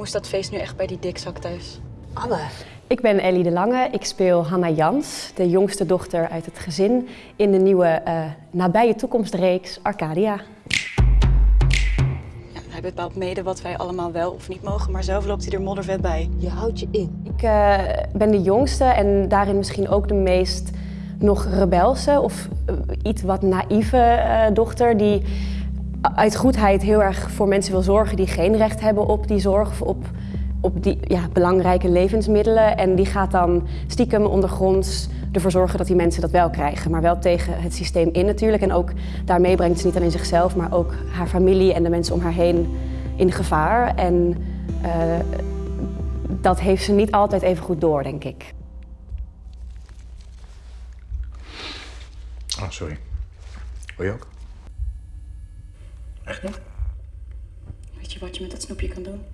Hoe is dat feest nu echt bij die dikzak thuis? Anne. Ik ben Ellie de Lange. Ik speel Hanna Jans, de jongste dochter uit het gezin, in de nieuwe eh, nabije toekomstreeks Arcadia. Ja, hij bepaalt mede wat wij allemaal wel of niet mogen, maar zelf loopt hij er moddervet bij. Je houdt je in. Ik eh, ben de jongste en daarin misschien ook de meest nog rebelse of eh, iets wat naïeve eh, dochter die uit goedheid heel erg voor mensen wil zorgen die geen recht hebben op die zorg of op, op die ja, belangrijke levensmiddelen. En die gaat dan stiekem ondergronds ervoor zorgen dat die mensen dat wel krijgen. Maar wel tegen het systeem in natuurlijk. En ook daarmee brengt ze niet alleen zichzelf, maar ook haar familie en de mensen om haar heen in gevaar. En eh, dat heeft ze niet altijd even goed door, denk ik. Oh, sorry. Wil je ook? Echt? Weet je wat je met dat snoepje kan doen?